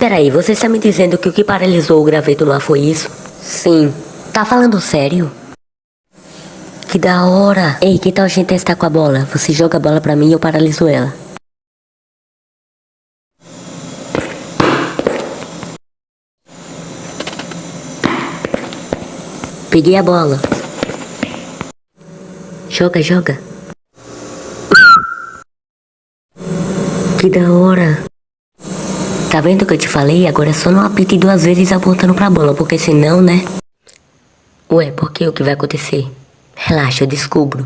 Peraí, você está me dizendo que o que paralisou o graveto ar foi isso? Sim. Tá falando sério? Que da hora. Ei, que tal a gente testar com a bola? Você joga a bola pra mim e eu paraliso ela. Peguei a bola. Joga, joga. Que da hora. Tá vendo o que eu te falei? Agora é só não apite duas vezes apontando pra bola, porque senão, né? Ué, por que o que vai acontecer? Relaxa, eu descubro.